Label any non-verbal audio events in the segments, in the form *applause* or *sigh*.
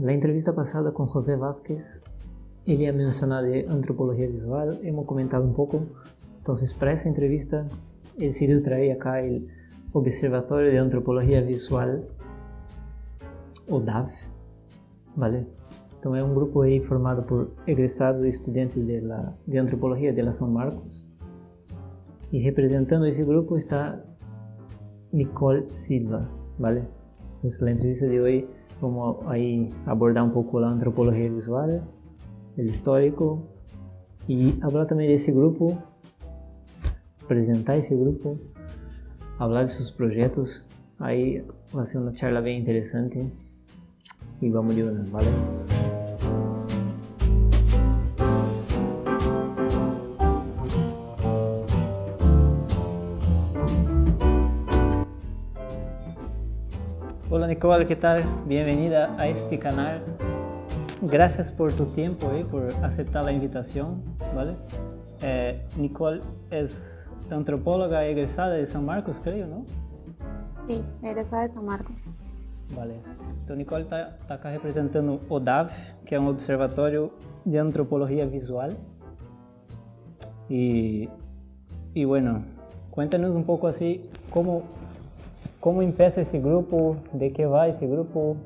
Na entrevista passada com José Vázquez, ele ia mencionar de antropologia visual, hemos comentado um pouco. Então, para essa entrevista, ele decidiu trazer cá o Observatório de Antropologia Visual, o DAV, vale? Então, é um grupo aí formado por egressados e estudantes de, la, de antropologia de la São Marcos. E representando esse grupo está Nicole Silva, vale? Então, na entrevista de hoje, vamos aí abordar um pouco a antropologia visual, o histórico e falar também desse grupo, apresentar esse grupo, falar de seus projetos. Aí vai ser uma charla bem interessante e vamos de una, ¿vale? Nicole, ¿qué tal? Bienvenida a este canal. Gracias por tu tiempo y por aceptar la invitación, ¿vale? Eh, Nicole es antropóloga egresada de San Marcos, creo, ¿no? Sí, egresada de San Marcos. Vale. Então, Nicole está tá cá representando o DAV, que é um observatório de antropologia visual. E, e bueno, cuéntanos um pouco assim, como, como empieza esse grupo, de que vai esse grupo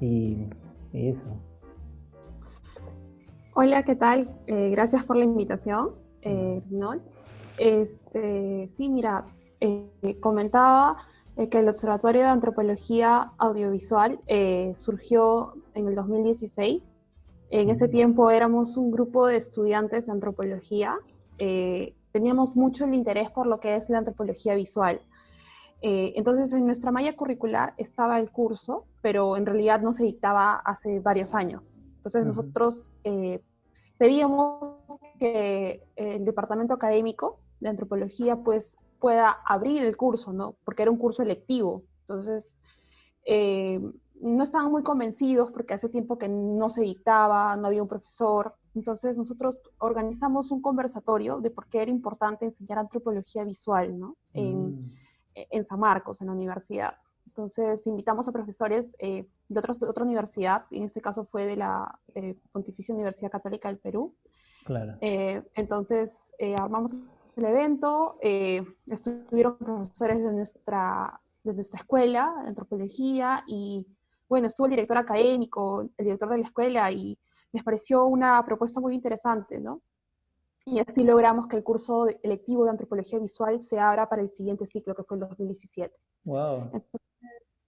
e, e isso. Hola, ¿qué tal? Eh, gracias por la invitación, eh, Este, sí, mira, eh, comentaba Eh, que el Observatorio de Antropología Audiovisual surgió en el 2016. En ese tiempo éramos un grupo de estudiantes de antropología. Teníamos mucho el interés por lo que es la antropología visual. Entonces, en nuestra malla curricular estaba el curso, pero en realidad no se dictaba hace varios años. Entonces, nosotros pedíamos que el departamento académico de antropología pues pueda abrir el curso, ¿no? Porque era un curso electivo. Entonces, eh, no estaban muy convencidos porque hace tiempo que no se dictaba, no había un profesor. Entonces, nosotros organizamos un conversatorio de por qué era importante enseñar antropología visual, ¿no? En, mm. En San Marcos, en la universidad. Entonces, invitamos a profesores eh, de, otros, de otra universidad, en este caso fue de la eh, Pontificia Universidad Católica del Perú. Claro. entonces, armamos el evento, eh, estuvieron profesores de nuestra, de nuestra escuela de antropología y bueno, estuvo el director académico, el director de la escuela y les pareció una propuesta muy interesante, ¿no? Y así logramos que el curso electivo de antropología visual se abra para el siguiente ciclo, que fue el 2017. Wow. Entonces,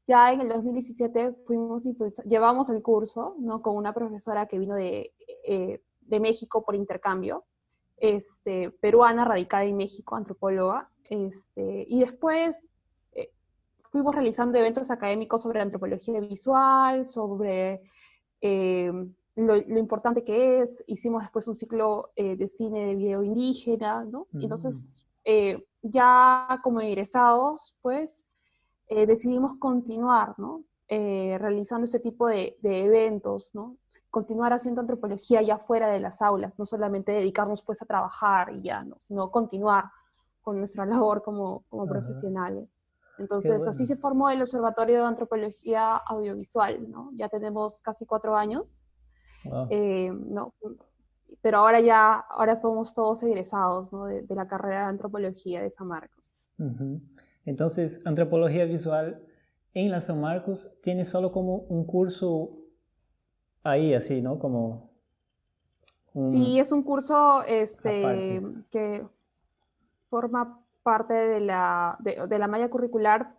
ya en el 2017 fuimos llevamos el curso, ¿no? Con una profesora que vino de, eh, de México por intercambio, este, peruana radicada en México, antropóloga, este, y después eh, fuimos realizando eventos académicos sobre antropología visual, sobre eh, lo, importante que es, hicimos después un ciclo eh, de cine de video indígena, ¿no? Mm. Entonces, ya como egresados, pues, decidimos continuar, ¿no? Eh, realizando ese tipo de, eventos, ¿no? Continuar haciendo antropología ya fuera de las aulas, no solamente dedicarnos pues a trabajar y ya, ¿no? sino continuar con nuestra *laughs* labor como, como profesionales. Entonces, así se formó el Observatorio de Antropología Audiovisual, ¿no? Ya tenemos casi cuatro años, eh, ¿no? Pero ahora ya, ahora somos todos egresados, ¿no? de, la carrera de Antropología de San Marcos. Entonces, Antropología Visual en la San Marcos tiene solo como un curso ahí, así, ¿no? Como sí, es un curso este, que forma parte de la, de, la malla curricular,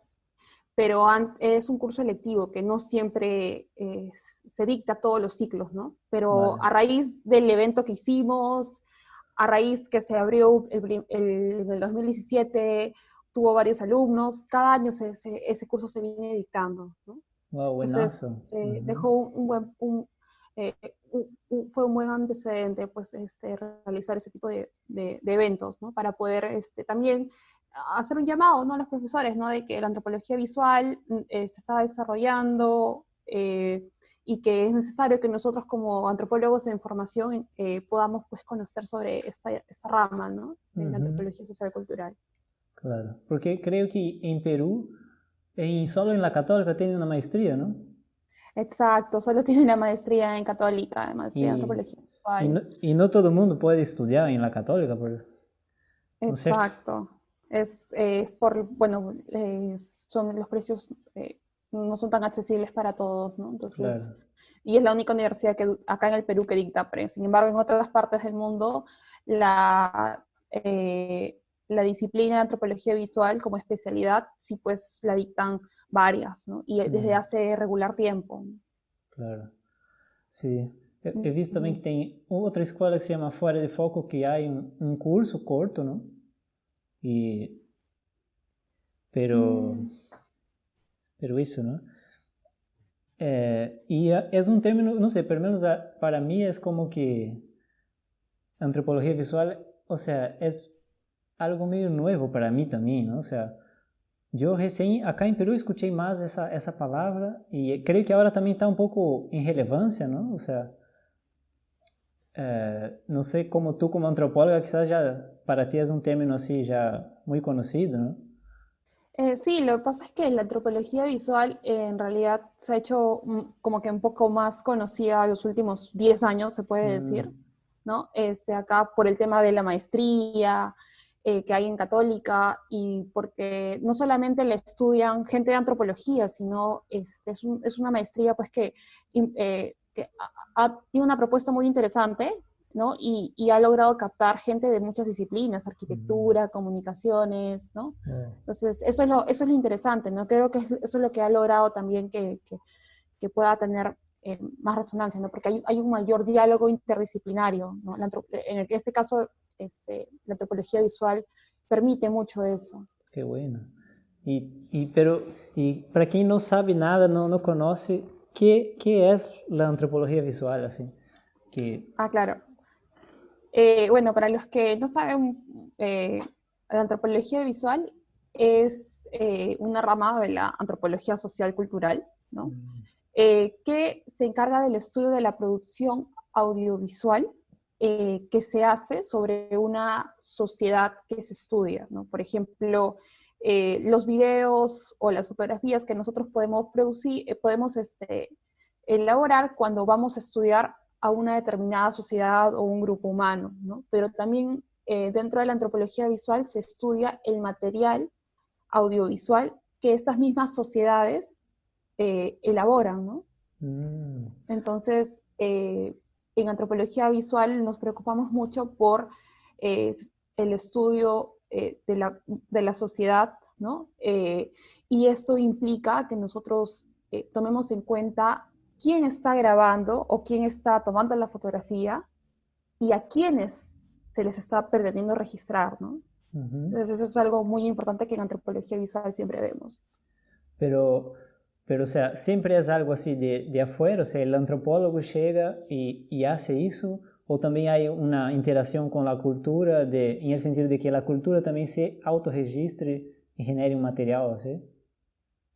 pero es un curso electivo que no siempre eh, se dicta todos los ciclos, ¿no? Pero a raíz del evento que hicimos, a raíz que se abrió el, el, el 2017, tuvo varios alumnos, cada año ese curso se viene dictando. ¿no? Entonces, eh, dejó un buen, eh, un, fue un buen antecedente pues, este, realizar ese tipo de, de, eventos, ¿no? para poder este, también hacer un llamado ¿no? a los profesores ¿no? de que la antropología visual mm, eh, se está desarrollando y que es necesario que nosotros como antropólogos de información podamos pues, conocer sobre esta, esta rama ¿no? de la antropología social y cultural. Claro, porque creo que en Perú, en, solo en la católica tiene una maestría, ¿no? Exacto, solo tiene la maestría en católica, maestría y, en antropología. Y no, y no, todo el mundo puede estudiar en la católica. Por, Exacto. Es eh, por, bueno, eh, son los precios eh, no son tan accesibles para todos, ¿no? Entonces, y es la única universidad que acá en el Perú que dicta pre. Sin embargo, en otras partes del mundo, la, la disciplina de antropología visual como especialidad, sí pues la dictan varias, ¿no? Y desde hace regular tiempo. Claro. Sí. He visto también que tem outra escola que se llama Fuera de Foco, que hay un, un curso corto, ¿no? Y, pero, mm. pero eso, ¿no? Eh, y es un término, no sé, pero menos para mí es como que antropología visual, o sea, es algo medio nuevo para mí también, ¿no? O sea, yo recién acá en Perú escuché más esa, esa palabra y creo que ahora también está un poco en relevancia, ¿no? O sea, eh, no sé cómo tú como antropóloga quizás ya para ti es un término así ya muy conocido, ¿no? Eh, sí, lo que pasa es que la antropología visual eh, en realidad se ha hecho como que un poco más conocida los últimos 10 años, se puede decir, mm. ¿no? Este, acá por el tema de la maestría que hay en Católica y porque no solamente le estudian gente de antropología, sino este, es, es, una maestría pues que que ha, tiene una propuesta muy interesante, ¿no? Y, y, ha logrado captar gente de muchas disciplinas, arquitectura, mm. comunicaciones, ¿no? Entonces, eso es, lo, eso es lo interesante, ¿no? Creo que eso es lo que ha logrado también que, que, que pueda tener eh, más resonancia, ¿no? Porque hay, hay, un mayor diálogo interdisciplinario, ¿no? en este caso, este, la antropología visual permite mucho eso. Qué bueno. Y, y, pero, y para quien no sabe nada, no, no conoce, ¿Qué, qué es la antropología visual? Así? Que... Ah, claro. Eh, bueno, para los que no saben, eh, la antropología visual es eh, una rama de la antropología social cultural, ¿no? Mm. que se encarga del estudio de la producción audiovisual que se hace sobre una sociedad que se estudia, ¿no? Por ejemplo, los videos o las fotografías que nosotros podemos producir, podemos este, elaborar cuando vamos a estudiar a una determinada sociedad o un grupo humano, ¿no? Pero también eh, dentro de la antropología visual se estudia el material audiovisual que estas mismas sociedades elaboran, ¿no? Mm. Entonces, en antropología visual nos preocupamos mucho por el estudio eh, de, la, de, la, sociedad, ¿no? Eh, y esto implica que nosotros eh, tomemos en cuenta quién está grabando o quién está tomando la fotografía y a quiénes se les está pretendiendo registrar, ¿no? Entonces eso es algo muy importante que en antropología visual siempre vemos. Pero, pero o sea, siempre es algo así de, de afuera, o sea, el antropólogo llega y, y hace eso, o también hay una interacción con la cultura de, en el sentido de que la cultura también se autorregistre y genere un material, ¿sí?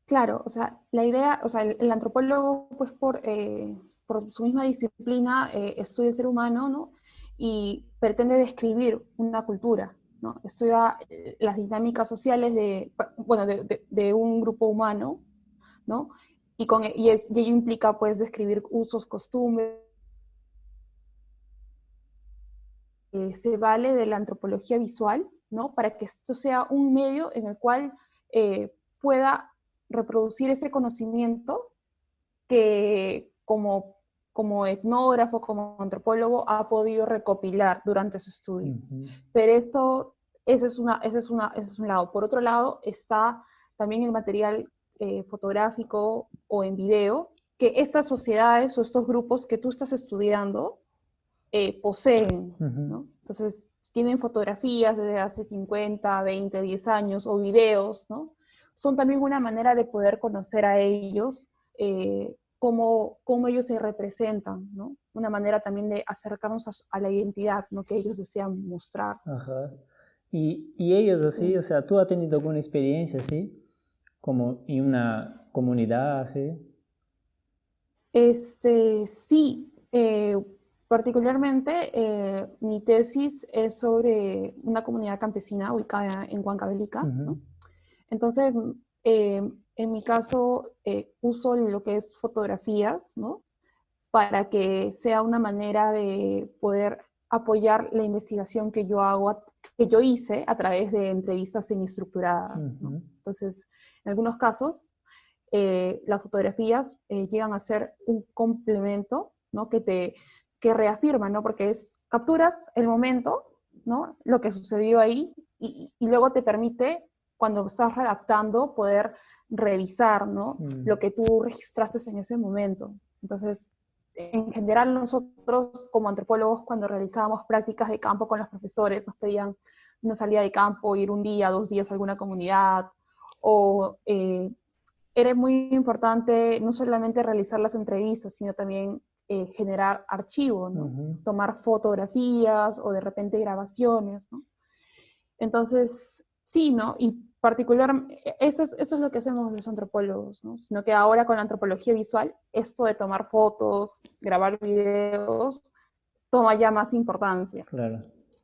Claro, o sea, la idea, o sea, el, antropólogo, pues por, eh, por, su misma disciplina, eh, estudia el ser humano, ¿no? Y pretende describir una cultura, ¿no? Estudia eh, las dinámicas sociales de, bueno, de, un grupo humano, ¿no? Y, con, y, ello implica, pues, describir usos, costumbres, se vale de la antropología visual, ¿no? Para que esto sea un medio en el cual pueda reproducir ese conocimiento que como, como etnógrafo, como antropólogo, ha podido recopilar durante su estudio. Pero eso, ese es, una, ese, es una, ese es un lado. Por otro lado, está también el material eh, fotográfico o en video, que estas sociedades o estos grupos que tú estás estudiando eh, poseen, ¿no? Entonces, tienen fotografías desde hace 50, 20, 10 años o videos, ¿no? Son también una manera de poder conocer a ellos, eh, cómo, cómo, ellos se representan, ¿no? Una manera también de acercarnos a, la identidad, ¿no? Que ellos desean mostrar. Ajá. Y, y ellos así, o sea, ¿tú has tenido alguna experiencia así? Como en una comunidad así? Este, sí, eh, Particularmente, eh, mi tesis es sobre una comunidad campesina ubicada en Huancavelica. Entonces, eh, en mi caso, eh, uso lo que es fotografías, ¿no? Para que sea una manera de poder apoyar la investigación que yo hago, que yo hice a través de entrevistas semiestructuradas. ¿no? Entonces, en algunos casos, eh, las fotografías eh, llegan a ser un complemento, ¿no? Que te que reafirma, ¿no? Porque es, capturas el momento, ¿no? Lo que sucedió ahí, y, y luego te permite, cuando estás redactando, poder revisar, ¿no? Mm. Lo que tú registraste en ese momento. Entonces, en general nosotros como antropólogos cuando realizábamos prácticas de campo con los profesores nos pedían una salida de campo, ir un día, dos días a alguna comunidad, o eh, era muy importante no solamente realizar las entrevistas, sino también eh, generar archivos, ¿no? tomar fotografías o de repente grabaciones. ¿no? Entonces, sí, ¿no? Y particular, eso es, eso es lo que hacemos los antropólogos, ¿no? Sino que ahora con la antropología visual, esto de tomar fotos, grabar videos, toma ya más importancia. Claro.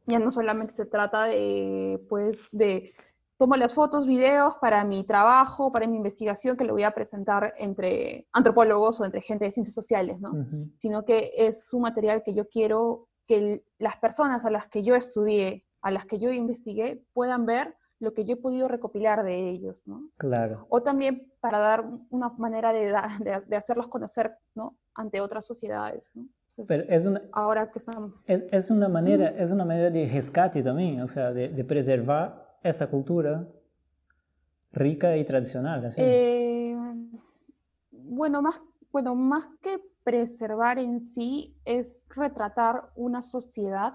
Ya no solamente se trata de, pues, de tomo las fotos, videos para mi trabajo, para mi investigación, que lo voy a presentar entre antropólogos o entre gente de ciencias sociales, ¿no? Sino que es un material que yo quiero que las personas a las que yo estudié, a las que yo investigué, puedan ver lo que yo he podido recopilar de ellos, ¿no? Claro. O también para dar una manera de, de, hacerlos conocer, ¿no? Ante otras sociedades, ¿no? Pero es una, ahora que estamos... Es, es, una manera, es una manera de rescate también, o sea, de, de preservar esa cultura rica y tradicional, ¿así? Eh, bueno, más, bueno, más que preservar en sí, es retratar una sociedad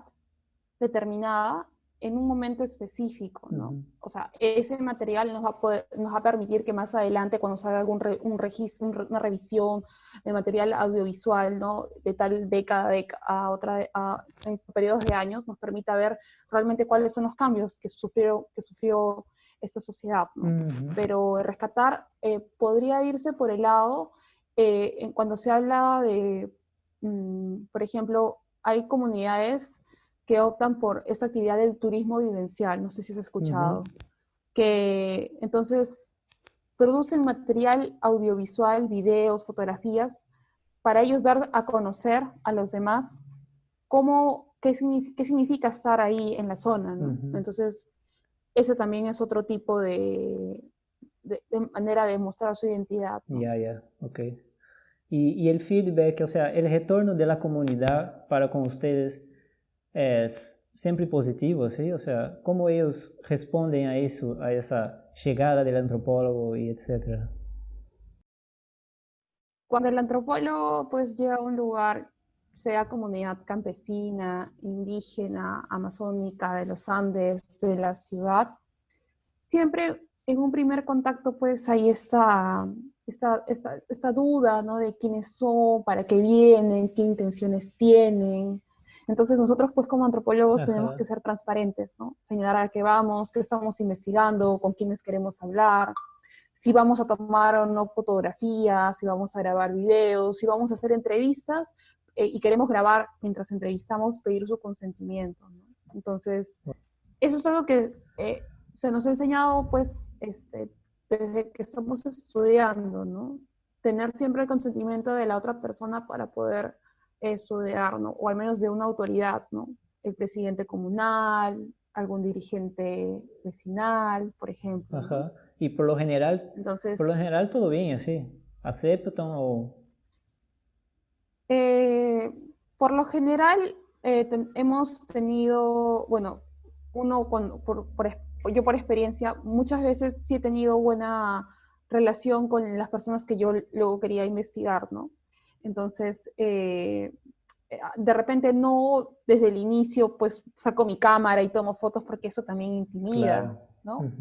determinada en un momento específico, ¿no? O sea, ese material nos va, a poder, nos va a permitir que más adelante, cuando salga algún un registro, una revisión de material audiovisual, ¿no? De tal década a otra, a, en periodos de años, nos permita ver realmente cuáles son los cambios que sufrió, que sufrió esta sociedad, ¿no? Pero rescatar eh, podría irse por el lado, eh, en, cuando se habla de, mm, por ejemplo, hay comunidades que optan por esta actividad del turismo vivencial, no sé si has escuchado, que entonces producen material audiovisual, videos, fotografías, para ellos dar a conocer a los demás cómo, qué, qué significa estar ahí en la zona, ¿no? Entonces, ese también es otro tipo de, de, manera de mostrar su identidad. Ya, ya, ok. Y, y, el feedback, o sea, el retorno de la comunidad para con ustedes, es siempre positivo, ¿sí? O sea, ¿cómo ellos responden a eso, a esa llegada del antropólogo y etcétera? Cuando el antropólogo pues llega a un lugar, sea comunidad campesina, indígena, amazónica, de los Andes, de la ciudad, siempre en un primer contacto pues hay esta, esta, esta, esta duda, ¿no? De quiénes son, para qué vienen, qué intenciones tienen, entonces nosotros pues como antropólogos tenemos que ser transparentes, ¿no? Señalar a qué vamos, qué estamos investigando, con quiénes queremos hablar, si vamos a tomar o no fotografías, si vamos a grabar videos, si vamos a hacer entrevistas eh, y queremos grabar mientras entrevistamos, pedir su consentimiento, ¿no? Entonces, eso es algo que eh, se nos ha enseñado pues este, desde que estamos estudiando, ¿no? Tener siempre el consentimiento de la otra persona para poder estudiar, ¿no? o al menos de una autoridad, ¿no? el presidente comunal, algún dirigente vecinal, por ejemplo. Ajá. Y por lo general, Entonces, por lo general todo bien así, aceptan o... Eh, por lo general eh, hemos tenido, bueno, uno con, por, yo por experiencia, muchas veces sí he tenido buena relación con las personas que yo luego quería investigar, ¿no? Entonces, eh, eh, de repente no desde el inicio, pues saco mi cámara y tomo fotos porque eso también intimida, ¿no?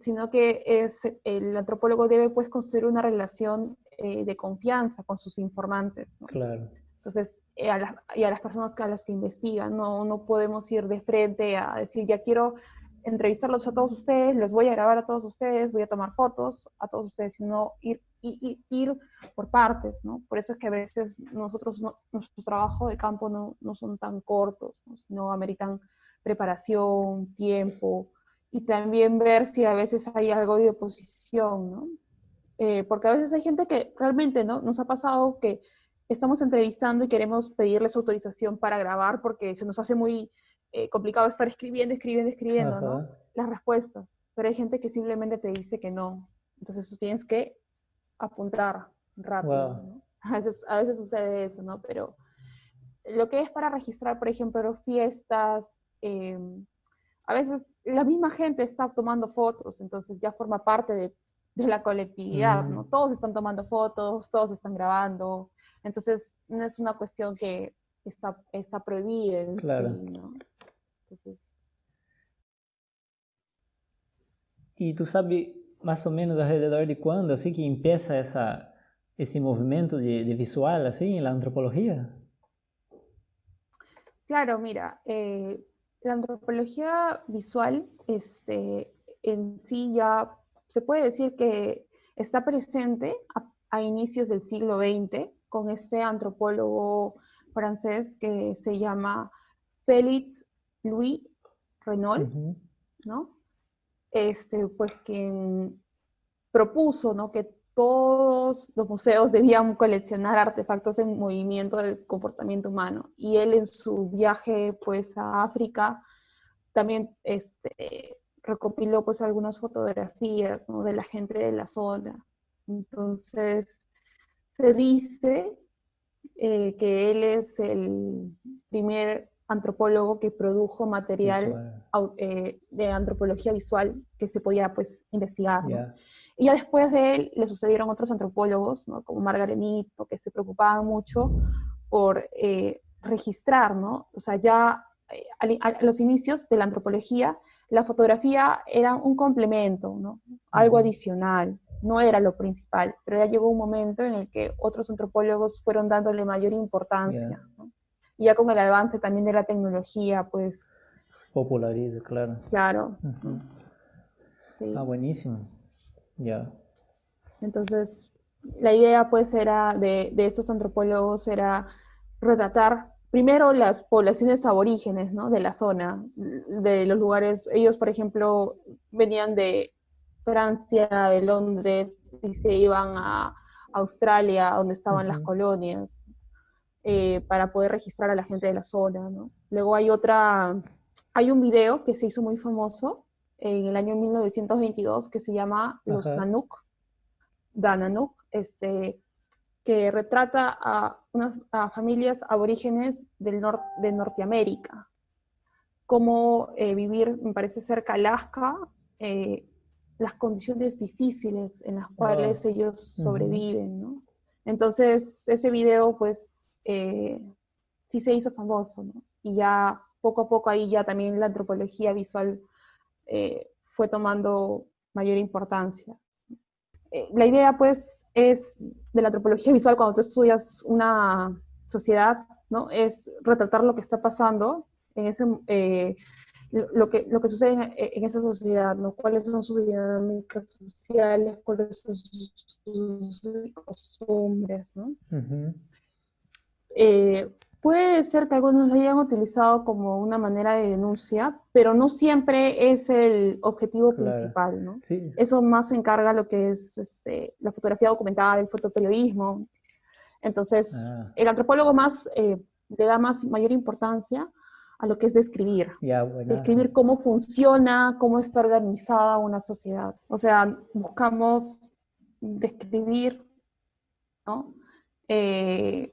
Sino que es, el antropólogo debe pues construir una relación eh, de confianza con sus informantes, ¿no? Claro. Entonces, y a las personas a las que investigan, no, no podemos ir de frente a decir, ya quiero entrevistarlos a todos ustedes, les voy a grabar a todos ustedes, voy a tomar fotos a todos ustedes, sino ir, ir, ir por partes, ¿no? Por eso es que a veces nosotros, nuestro trabajo de campo no, no son tan cortos, sino ameritan preparación, tiempo, y también ver si a veces hay algo de oposición, ¿no? Eh, porque a veces hay gente que realmente, ¿no? Nos ha pasado que estamos entrevistando y queremos pedirles autorización para grabar porque se nos hace muy eh, complicado estar escribiendo, escribiendo, escribiendo, ¿no? Las respuestas. Pero hay gente que simplemente te dice que no. Entonces tú tienes que apuntar rápido, ¿no? A veces, a veces sucede eso, ¿no? Pero lo que es para registrar, por ejemplo, fiestas, em, a veces la misma gente está tomando fotos, entonces ya forma parte de, de la colectividad, ¿no? Todos están tomando fotos, todos están grabando, entonces no es una cuestión que está, está prohibida. Claro. ¿no? Entonces... ¿Y tú sabes más o menos alrededor de cuándo así que empieza esa, ese movimiento de, de visual así en la antropología? Claro, mira, eh, la antropología visual este, en sí ya se puede decir que está presente a, inicios del siglo XX con este antropólogo francés que se llama Félix Louis Renault, ¿no? Este, pues quien propuso, ¿no? Que todos los museos debían coleccionar artefactos en movimiento del comportamiento humano. Y él en su viaje pues a África también este, recopiló pues algunas fotografías de la gente de la zona. Entonces se dice eh, que él es el primer antropólogo que produjo material eh, de antropología visual que se podía pues investigar. Y ya después de él le sucedieron otros antropólogos, ¿no? como Margaret Mead, que se preocupaban mucho por eh, registrar, ¿no? O sea, ya eh, a, los inicios de la antropología, la fotografía era un complemento, ¿no? Algo adicional, no era lo principal, pero ya llegó un momento en el que otros antropólogos fueron dándole mayor importancia. Y ya con el avance también de la tecnología, pues... Populariza, claro. Claro. Ah, buenísimo. Ya. Entonces, la idea pues era de, de, estos antropólogos era retratar primero las poblaciones aborígenes ¿no? de la zona, de los lugares, ellos por ejemplo venían de Francia, de Londres, y se iban a Australia, donde estaban las colonias, eh, para poder registrar a la gente de la zona. ¿no? Luego hay otra, hay un video que se hizo muy famoso, en el año 1922 que se llama Los Nanuk, Dananuk, este, que retrata a unas familias aborígenes del norte de Norteamérica, cómo eh, vivir, me parece cerca Alaska, eh, las condiciones difíciles en las cuales ellos sobreviven, ¿no? Entonces, ese video, pues, eh, sí se hizo famoso. Y ya poco a poco ahí ya también la antropología visual eh, fue tomando mayor importancia. Eh, la idea, pues, es de la antropología visual cuando tú estudias una sociedad, ¿no? Es retratar lo que está pasando en ese, eh, lo, que, lo que sucede en, esa sociedad, ¿no? Cuáles son sus dinámicas sociales, cuáles son sus, costumbres, ¿no? Puede ser que algunos lo hayan utilizado como una manera de denuncia, pero no siempre es el objetivo principal, ¿no? Eso más se encarga lo que es este, la fotografía documental, el fotoperiodismo. Entonces, ah. el antropólogo más eh, le da más mayor importancia a lo que es describir. describir cómo funciona, cómo está organizada una sociedad. O sea, buscamos describir, ¿no? Eh,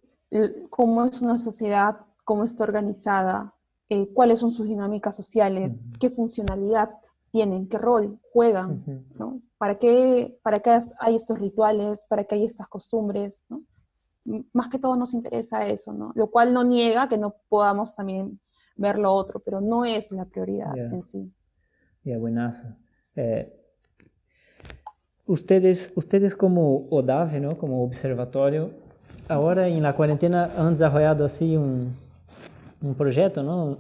cómo es una sociedad, cómo está organizada, eh, cuáles son sus dinámicas sociales, qué funcionalidad tienen, qué rol juegan, ¿no? ¿Para qué, ¿Para qué hay estos rituales? ¿Para qué hay estas costumbres? ¿no? Más que todo nos interesa eso, ¿no? Lo cual no niega que no podamos también ver lo otro, pero no es la prioridad en sí. Ya, buenazo. Eh, ustedes, ustedes como ODAV, ¿no? Como observatorio, Ahora en la cuarentena han desarrollado así un, un proyecto, ¿no?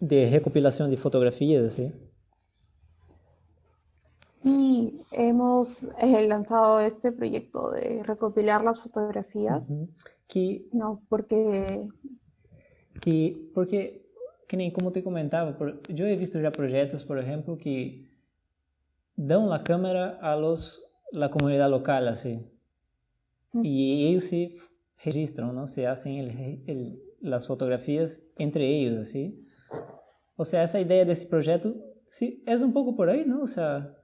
De recopilación de fotografías, así. Sí, hemos eh, lanzado este proyecto de recopilar las fotografías. que, no, porque... Que, porque, que nem como te comentaba, yo he visto ya proyectos, por ejemplo, que dan la cámara a los la comunidad local, así. Y ellos sí registran, ¿no? Se hacen el, el, las fotografías entre ellos, así. O sea, esa idea de ese proyecto, sí, es un poco por ahí, ¿no? O sea,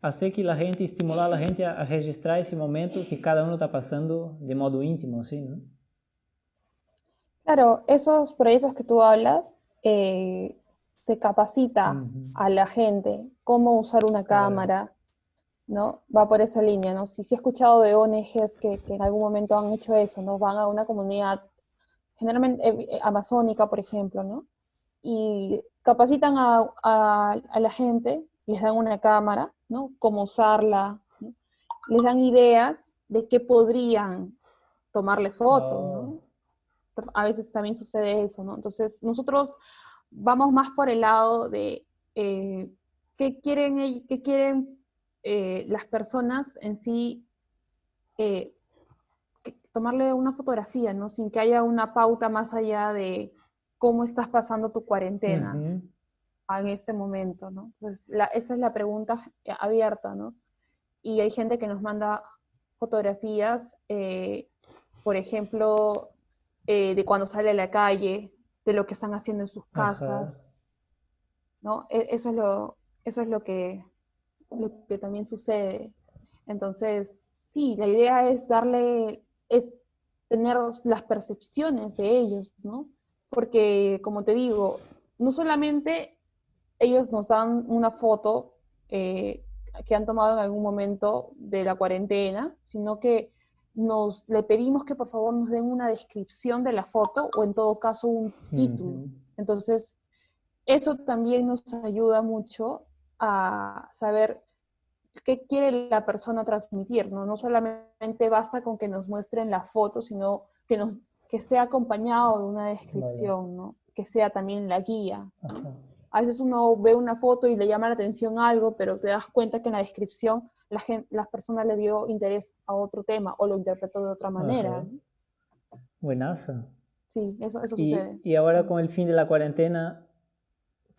hacer que la gente, estimular a la gente a, a registrar ese momento que cada uno está pasando de modo íntimo, ¿sí? ¿no? Claro, esos proyectos que tú hablas, eh, se capacita uh -huh. a la gente cómo usar una cámara, ¿no? Va por esa línea, ¿no? Si, si he escuchado de ONGs que, que, en algún momento han hecho eso, ¿no? Van a una comunidad, generalmente eh, eh, amazónica, por ejemplo, ¿no? Y capacitan a, a, a, la gente, les dan una cámara, ¿no? Cómo usarla, ¿no? les dan ideas de qué podrían tomarle fotos. ¿no? A veces también sucede eso, ¿no? Entonces, nosotros vamos más por el lado de eh, qué quieren, qué quieren eh, las personas en sí eh, tomarle una fotografía, ¿no? Sin que haya una pauta más allá de cómo estás pasando tu cuarentena uh -huh. en este momento, ¿no? Entonces, la, esa es la pregunta abierta, ¿no? Y hay gente que nos manda fotografías, eh, por ejemplo, eh, de cuando sale a la calle, de lo que están haciendo en sus casas, Ajá. ¿no? E, eso es lo, eso es lo que, lo que también sucede. Entonces, sí, la idea es darle, es tener las percepciones de ellos, ¿no? Porque, como te digo, no solamente ellos nos dan una foto eh, que han tomado en algún momento de la cuarentena, sino que nos le pedimos que por favor nos den una descripción de la foto o en todo caso un título. Uh -huh. Entonces, eso también nos ayuda mucho a saber qué quiere la persona transmitir, ¿no? No solamente basta con que nos muestren la foto, sino que, nos, que esté acompañado de una descripción. ¿no? Que sea también la guía. A veces uno ve una foto y le llama la atención algo, pero te das cuenta que en la descripción la, gente, la persona le dio interés a otro tema o lo interpretó de otra manera. Buenazo. Sí, eso, eso y, sucede. Y ahora con el fin de la cuarentena,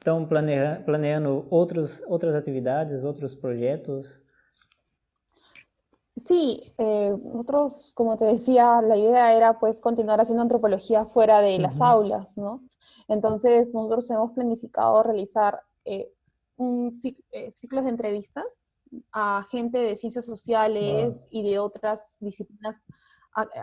¿están planea planeando otros, otras actividades, otros proyectos? Sí, eh, nosotros, como te decía, la idea era pues continuar haciendo antropología fuera de uh -huh. las aulas, ¿no? Entonces, nosotros hemos planificado realizar eh, un eh, ciclos de entrevistas a gente de ciencias sociales wow. y de otras disciplinas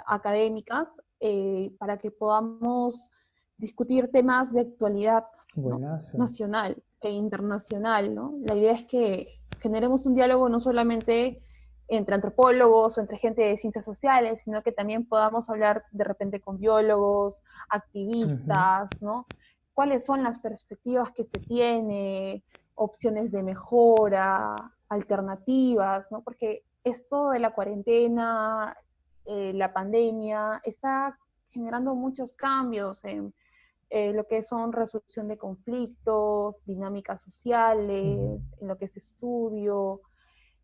académicas eh, para que podamos discutir temas de actualidad ¿no? nacional e internacional. ¿no? La idea es que generemos un diálogo no solamente entre antropólogos o entre gente de ciencias sociales, sino que también podamos hablar de repente con biólogos, activistas, uh -huh. ¿no? ¿Cuáles son las perspectivas que se tiene, opciones de mejora, alternativas, ¿no? Porque esto de la cuarentena, eh, la pandemia, está generando muchos cambios en eh, lo que son resolución de conflictos, dinámicas sociales, en lo que es estudio.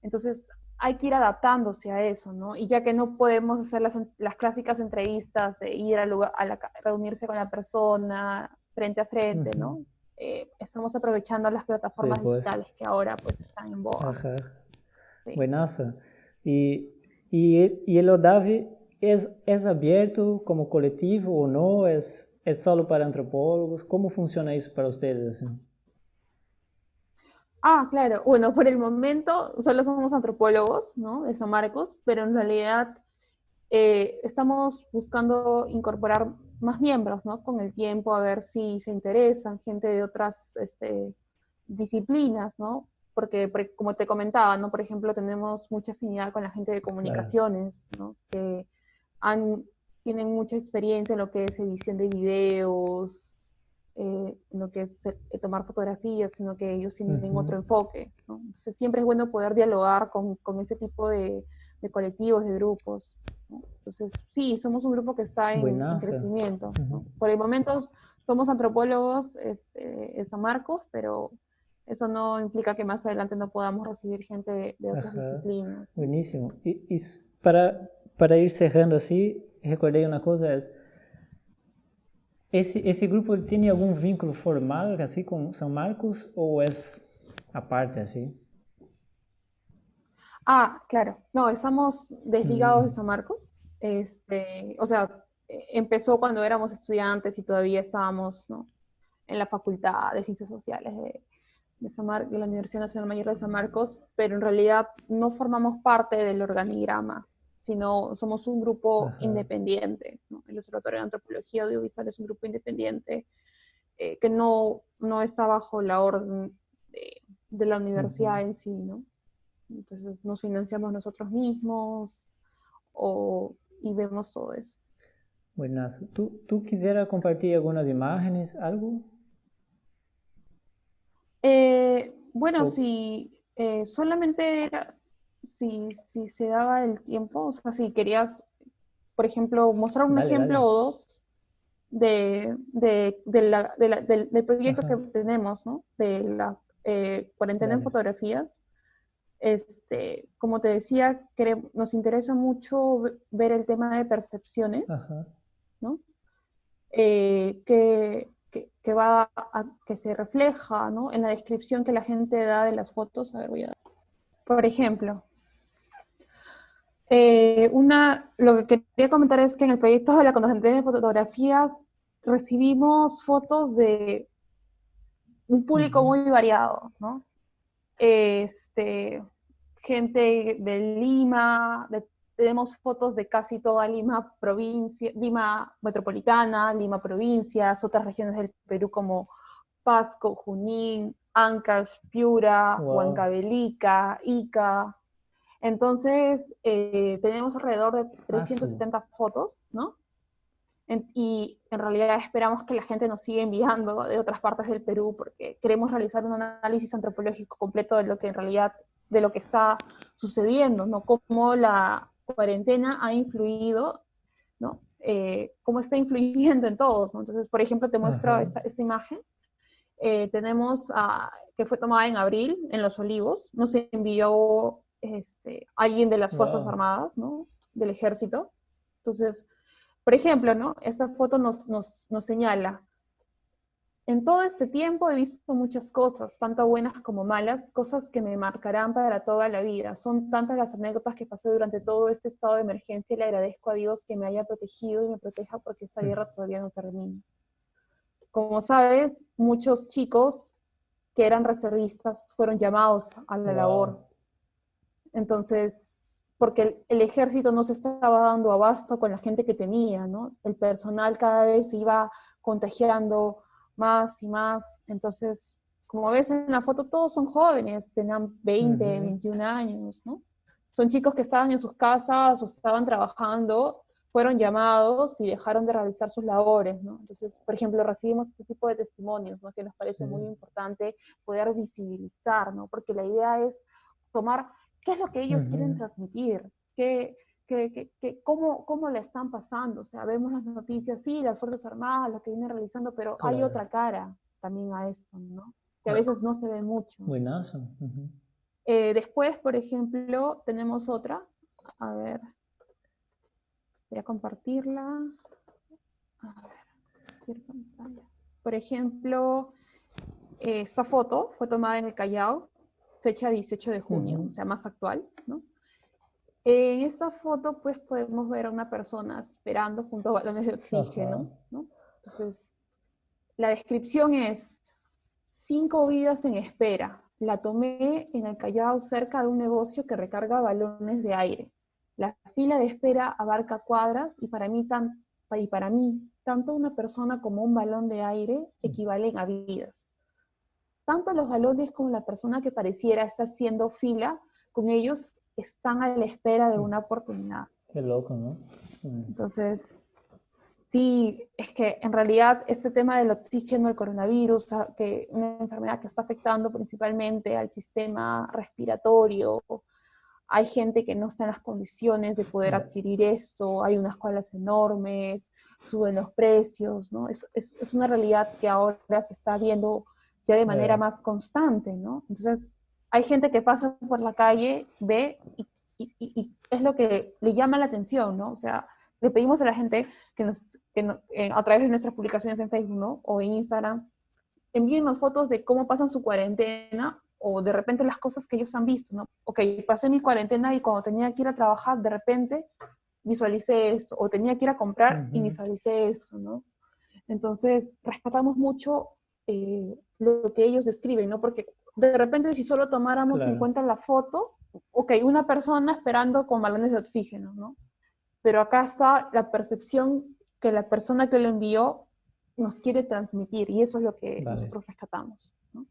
Entonces, hay que ir adaptándose a eso, ¿no? Y ya que no podemos hacer las, las clásicas entrevistas de ir a, lugar, a la, reunirse con la persona frente a frente, uh -huh. ¿no? eh, estamos aprovechando las plataformas sí, pues. digitales que ahora pues están en boga. Ajá. Sí. Buenazo. Y, y, y el ODAV es, es abierto como colectivo o no? ¿Es, ¿Es solo para antropólogos? ¿Cómo funciona eso para ustedes? Ah, claro. Bueno, por el momento solo somos antropólogos, ¿no? De San Marcos, pero en realidad eh, estamos buscando incorporar más miembros, ¿no? Con el tiempo, a ver si se interesan, gente de otras este, disciplinas, ¿no? Porque, como te comentaba, ¿no? Por ejemplo, tenemos mucha afinidad con la gente de comunicaciones, claro. ¿no? Que han, tienen mucha experiencia en lo que es edición de videos, eh, en lo que es eh, tomar fotografías, sino que ellos tienen uh -huh. otro enfoque, ¿no? Entonces siempre es bueno poder dialogar con, con ese tipo de, de colectivos, de grupos. Entonces, sí, somos un grupo que está en, en crecimiento. Uh -huh. Por el momento somos antropólogos este, en San Marcos, pero eso no implica que más adelante no podamos recibir gente de, de otras Ajá. disciplinas. Buenísimo. Y, y, para, para ir cerrando así, recordé una cosa, es, ese, ese grupo tiene algún vínculo formal así con San Marcos o es aparte así? Ah, claro. No, estamos desligados de mm. San Marcos. Este, o sea, e, empezó cuando éramos estudiantes y todavía estábamos en la Facultad de Ciencias Sociales de, de, la Universidad Nacional Mayor de San Marcos, pero en realidad no formamos parte del organigrama, sino somos un grupo independiente. El Observatorio de Antropología Audiovisual es un grupo independiente eh, que no, no está bajo la orden de, la universidad en sí, ¿no? Entonces nos financiamos nosotros mismos o, y vemos todo eso. Buenas. ¿Tú, ¿Tú quisieras compartir algunas imágenes, algo? Eh, bueno, si eh, solamente era, si, si se daba el tiempo, o sea, si querías, por ejemplo, mostrar un ejemplo o dos de, de, de la, del, del, proyecto que tenemos, ¿no? De la eh, cuarentena en fotografías. Este, como te decía, nos interesa mucho ver el tema de percepciones, ¿no? Eh, que, que, va a, que se refleja ¿no? en la descripción que la gente da de las fotos. A ver, voy a dar. Por ejemplo, eh, una, lo que quería comentar es que en el proyecto de la cuarentena de fotografías recibimos fotos de un público muy variado, ¿no? Este, gente de Lima, tenemos fotos de casi toda Lima provincia, Lima metropolitana, Lima provincias, otras regiones del Perú como Pasco, Junín, Ancash, Piura, Huancavelica, Ica. Entonces, eh, tenemos alrededor de 370 ah, fotos, ¿no? y en realidad esperamos que la gente nos siga enviando de otras partes del Perú porque queremos realizar un análisis antropológico completo de lo que en realidad, de lo que está sucediendo, ¿no? Cómo la cuarentena ha influido, ¿no? Eh, cómo está influyendo en todos, ¿no? Entonces, por ejemplo, te muestro esta, esta, imagen. Eh, tenemos, a, que fue tomada en abril, en Los Olivos, nos envió este, alguien de las Fuerzas Armadas, ¿no? Del ejército. Entonces, por ejemplo, ¿no? Esta foto nos, nos, nos señala, en todo este tiempo he visto muchas cosas, tanto buenas como malas, cosas que me marcarán para toda la vida. Son tantas las anécdotas que pasé durante todo este estado de emergencia y le agradezco a Dios que me haya protegido y me proteja porque esta guerra todavía no termina. Como sabes, muchos chicos que eran reservistas fueron llamados a la labor. Entonces, porque el, ejército no se estaba dando abasto con la gente que tenía, ¿no? El personal cada vez se iba contagiando más y más, entonces, como ves en la foto, todos son jóvenes, tenían 20, 21 años, ¿no? Son chicos que estaban en sus casas o estaban trabajando, fueron llamados y dejaron de realizar sus labores, ¿no? Entonces, por ejemplo, recibimos este tipo de testimonios, ¿no? Que nos parece muy importante poder visibilizar, ¿no? Porque la idea es tomar qué es lo que ellos quieren transmitir, ¿Qué, qué, qué, cómo, cómo le están pasando. O sea, vemos las noticias, sí, las Fuerzas Armadas, lo que vienen realizando, pero hay otra cara también a esto, ¿no? Que a veces no se ve mucho. Buenazo. Eh, después, por ejemplo, tenemos otra. A ver. Voy a compartirla. A ver. Por ejemplo, esta foto fue tomada en el Callao fecha 18 de junio, o sea, más actual, ¿no? En esta foto, pues, podemos ver a una persona esperando junto a balones de oxígeno, ¿no? Entonces, la descripción es, cinco vidas en espera. La tomé en el Callao cerca de un negocio que recarga balones de aire. La fila de espera abarca cuadras y para mí, tan, y para mí tanto una persona como un balón de aire mm. equivalen a vidas tanto los balones como la persona que pareciera estar haciendo fila, con ellos están a la espera de una oportunidad. Qué loco, ¿no? Mm. Entonces, sí, es que en realidad este tema del oxígeno, el coronavirus, que una enfermedad que está afectando principalmente al sistema respiratorio, hay gente que no está en las condiciones de poder adquirir esto, hay unas colas enormes, suben los precios, ¿no? Es, es, es una realidad que ahora se está viendo ya de manera más constante, ¿no? Entonces, hay gente que pasa por la calle, ve y, es lo que le llama la atención, ¿no? O sea, le pedimos a la gente que nos, que eh, a través de nuestras publicaciones en Facebook, ¿no? O en Instagram, envíennos fotos de cómo pasan su cuarentena O de repente las cosas que ellos han visto, ¿no? Ok, pasé mi cuarentena y cuando tenía que ir a trabajar, de repente visualicé esto, o tenía que ir a comprar y visualicé esto, ¿no? Entonces, rescatamos mucho eh, lo que ellos describen, ¿no? Porque de repente si solo tomáramos en cuenta la foto, ok, una persona esperando con balones de oxígeno, ¿no? Pero acá está la percepción que la persona que lo envió nos quiere transmitir y eso es lo que nosotros rescatamos. ¿no?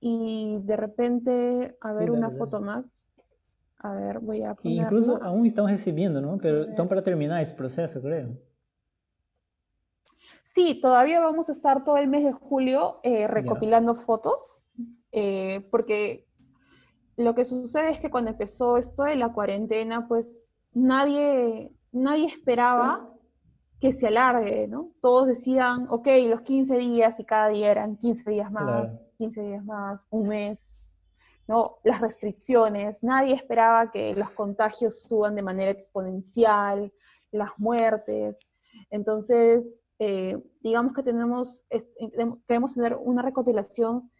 Y de repente, a ver una foto más. A ver, voy a poner... Incluso aún están recibiendo, ¿no? Pero están para terminar ese proceso, creo. Sí, todavía vamos a estar todo el mes de julio eh, recopilando fotos, eh, porque lo que sucede es que cuando empezó esto de la cuarentena, pues nadie, nadie esperaba que se alargue, ¿no? Todos decían, ok, los 15 días y cada día eran 15 días más, 15 días más, un mes, ¿no? Las restricciones, nadie esperaba que los contagios suban de manera exponencial, las muertes. Entonces, eh, digamos que tenemos, queremos tener una recopilación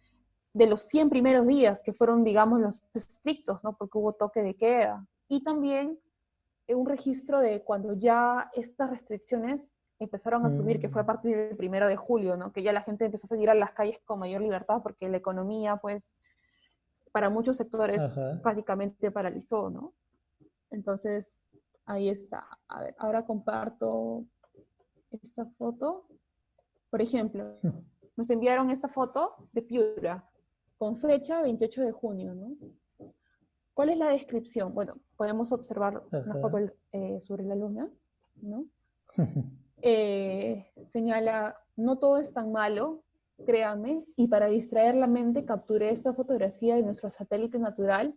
de los 100 primeros días, que fueron, digamos, los estrictos, ¿no? Porque hubo toque de queda. Y también un registro de cuando ya estas restricciones empezaron a subir, que fue a mm. partir del primero de julio, ¿no? Que ya la gente empezó a salir a las calles con mayor libertad porque la economía, pues, para muchos sectores prácticamente paralizó, ¿no? Entonces, ahí está. A ver, ahora comparto esta foto. Por ejemplo, nos enviaron esta foto de Piura, con fecha 28 de junio, ¿no? ¿Cuál es la descripción? Bueno, podemos observar una foto eh, sobre la luna, ¿no? *laughs* Eh, señala, no todo es tan malo, créanme, y para distraer la mente capturé esta fotografía de nuestro satélite natural,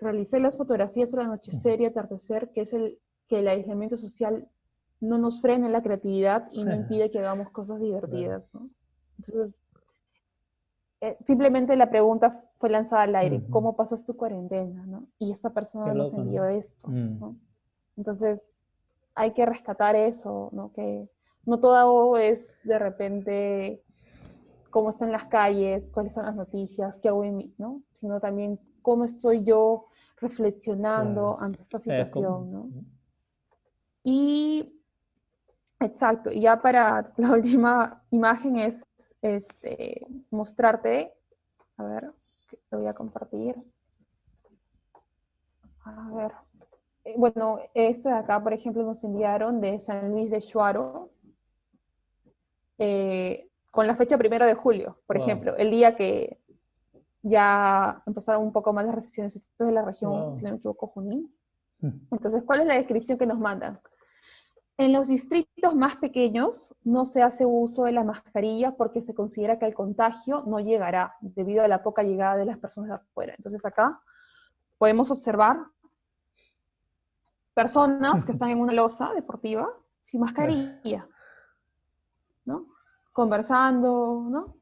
realicé las fotografías al anochecer y atardecer, que es el que el aislamiento social no nos frene la creatividad y no impide que hagamos cosas divertidas, ¿no? Entonces, eh, simplemente la pregunta fue lanzada al aire, ¿cómo pasas tu cuarentena? ¿no? Y esta persona nos envió esto. Mm. ¿no? Entonces, hay que rescatar eso, ¿no? que no todo es de repente cómo están las calles, cuáles son las noticias, qué hago en mí, ¿no? sino también cómo estoy yo reflexionando ante esta situación. ¿no? Y, exacto, y ya para la *laughs* última imagen es este, mostrarte, a ver, lo voy a compartir. A ver, eh, bueno, este de acá, por ejemplo, nos enviaron de San Luis de Chuaro, eh, con la fecha primero de julio, por ejemplo, el día que ya empezaron un poco más las restricciones de la región, si no me equivoco, Junín. Mm. Entonces, ¿cuál es la descripción que nos mandan? En los distritos más pequeños no se hace uso de la mascarilla porque se considera que el contagio no llegará debido a la poca llegada de las personas de afuera. Entonces acá podemos observar personas que están en una losa deportiva sin mascarilla, ¿no? Conversando, ¿no?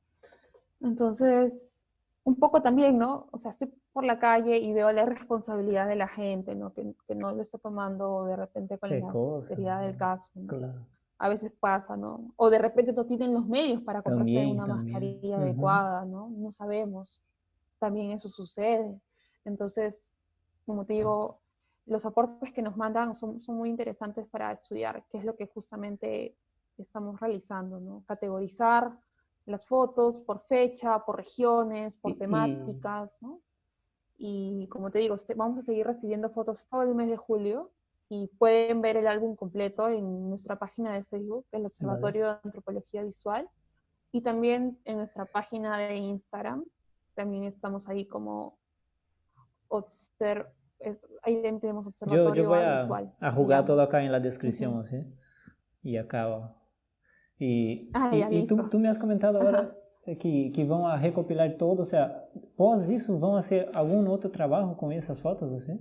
Entonces, un poco también, ¿no? O sea, estoy por la calle y veo la irresponsabilidad de la gente, ¿no? Que, que no lo está tomando de repente con la seriedad del caso. A veces pasa, ¿no? O de repente no tienen los medios para comprarse una mascarilla adecuada, ¿no? No sabemos. También eso sucede. Entonces, como te digo, los aportes que nos mandan son, son muy interesantes para estudiar, qué es lo que justamente estamos realizando, ¿no? Categorizar las fotos por fecha, por regiones, por temáticas, ¿no? Y como te digo, este, vamos a seguir recibiendo fotos todo el mes de julio y pueden ver el álbum completo en nuestra página de Facebook, el Observatorio de Antropología Visual, y también en nuestra página de Instagram. También estamos ahí como observ ahí tenemos observatorio yo, yo voy a, a jugar todo acá en la descripción, ¿sí? Y acá. Y, ah, y, y tú, tú, me has comentado ahora que, que vão a recopilar todo, o sea, pós isso vão hacer algum outro trabalho com essas fotos, assim?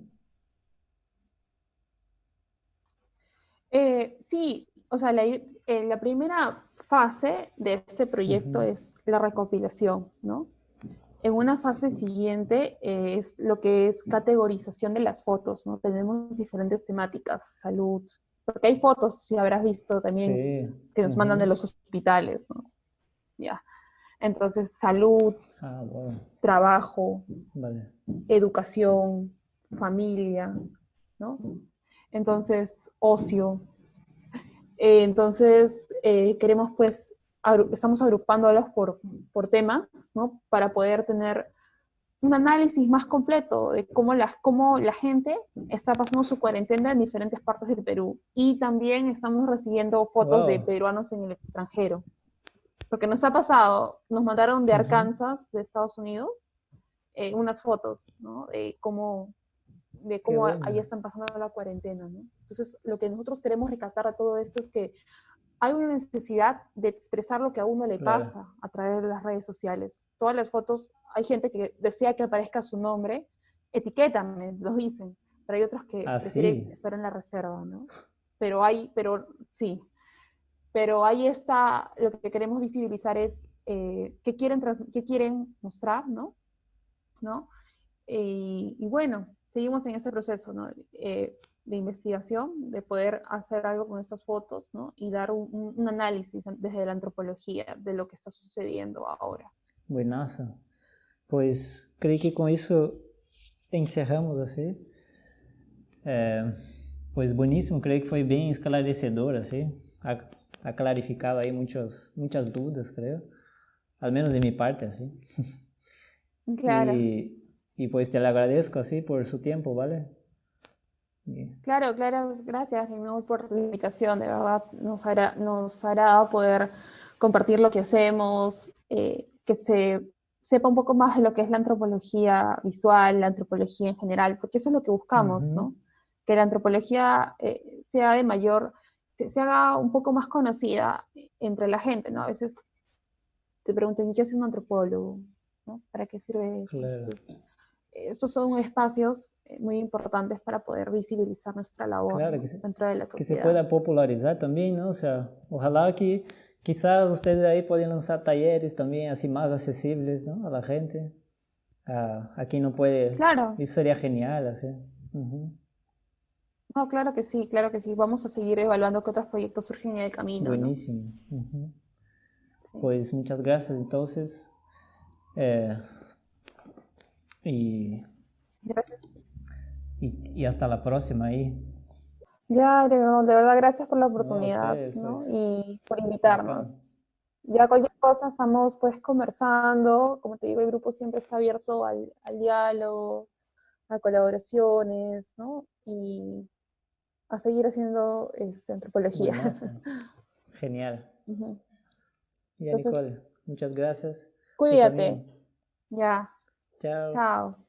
Eh, sí, o sea, la, eh, la, primera fase de este proyecto uh -huh. es la recopilación, ¿no? En una fase siguiente eh, es lo que es categorización de las fotos, ¿no? Tenemos diferentes temáticas, salud, porque hay fotos, si habrás visto también, sí. que nos uh -huh. mandan de los hospitales, ¿no? Ya. Entonces, salud, Ah, trabajo, Vale. educación, familia, ¿no? Entonces, ocio. Eh, entonces, eh, queremos pues, agru- estamos agrupándolos por, por temas, ¿no? Para poder tener un análisis más completo de cómo la, cómo la gente está pasando su cuarentena en diferentes partes del Perú. Y también estamos recibiendo fotos de peruanos en el extranjero. Porque nos ha pasado, nos mandaron de. Arkansas, de Estados Unidos, eh, unas fotos, ¿no? De cómo, de cómo bueno. ahí están pasando la cuarentena, ¿no? Entonces, lo que nosotros queremos rescatar de todo esto es que hay una necesidad de expresar lo que a uno le Claro. pasa a través de las redes sociales. Todas las fotos, hay gente que desea que aparezca su nombre, etiquétame, los dicen, pero hay otros que Ah, prefieren sí. estar en la reserva, ¿no? Pero hay, pero sí, pero ahí está, lo que queremos visibilizar es eh, qué, quieren trans- qué quieren mostrar, ¿no? ¿No? Y, y bueno, seguimos en ese proceso, ¿no? Eh, de investigación, de poder hacer algo con estas fotos, ¿no? Y dar un, un- análisis desde la antropología de lo que está sucediendo ahora. Buenaça. Pois creio que com isso encerramos assim. É, pois bueníssimo, creio que foi bem esclarecedor assim. Ha, clarificado aí muitas muitas dúvidas, creio. Al menos de mi parte. *laughs* Claro, Y, y pues te le agradezco así por su tiempo, ¿vale? Claro, claro, gracias, por la invitación, de verdad, nos hará, nos hará poder compartir lo que hacemos, eh, que se sepa un poco más de lo que es la antropología visual, la antropología en general, porque eso es lo que buscamos. ¿no? Que la antropología eh, sea de mayor, se, se haga un poco más conocida entre la gente, ¿no? A veces te preguntan, ¿y qué hace un antropólogo? ¿no? ¿Para qué sirve eso? Claro. Entonces, estos son espacios eh, muy importantes para poder visibilizar nuestra labor Claro, se- dentro de la que se sociedad. pueda popularizar también, ¿no? O sea, ojalá que quizás ustedes ahí puedan lanzar talleres también así más accesibles, ¿no? A la gente. A, a quien no puede. Claro, Eso sería genial, así. Ujú. No, claro que sí, claro que sí. Vamos a seguir evaluando qué otros proyectos surgen en el camino. ¿no? Buenísimo. Pues muchas gracias entonces. Eh, y, Gracias. y, y hasta la próxima ahí. Ya, de verdad, de verdad, gracias por la oportunidad ustedes, ¿no? pues. y por invitarnos. Ya cualquier cosa estamos pues conversando, como te digo, el grupo siempre está abierto al, al diálogo, a colaboraciones, ¿no? Y a seguir haciendo este, antropología. Buenazo. *laughs* Genial. Ujú. Ya, Entonces- Nicole, muchas gracias. Cuídate. Ya, Chao. chao.